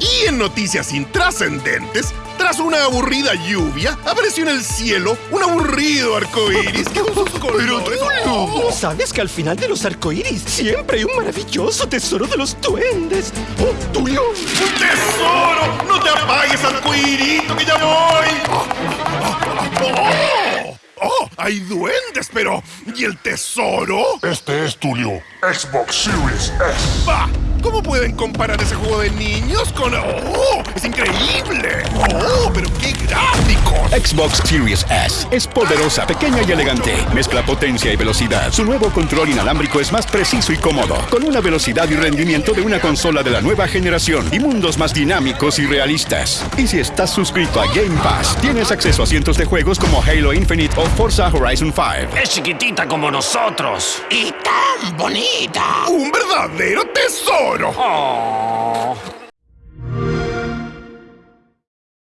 Y en noticias intrascendentes, tras una aburrida lluvia, apareció en el cielo un aburrido arcoíris que con sus colores... ¿No sabes que al final de los arcoíris siempre hay un maravilloso tesoro de los duendes? ¡Oh, Tulio! ¡Un tesoro! ¡No te apagues, arcoírito, que ya voy! ¡Oh! ¡Oh! ¡Hay duendes, pero... ¿Y el tesoro? Este es Tulio, Xbox Series S. ¡Bah! ¿Cómo pueden comparar ese juego de niños con... ¡Oh! ¡Es increíble! ¡Oh! ¡Pero qué gráficos! Xbox Series S es poderosa, pequeña y elegante. Mezcla potencia y velocidad. Su nuevo control inalámbrico es más preciso y cómodo, con una velocidad y rendimiento de una consola de la nueva generación y mundos más dinámicos y realistas. Y si estás suscrito a Game Pass, tienes acceso a cientos de juegos como Halo Infinite o Forza Horizon 5. Es chiquitita como nosotros. ¡Y tan bonita! ¡Un verdadero sword! Aww.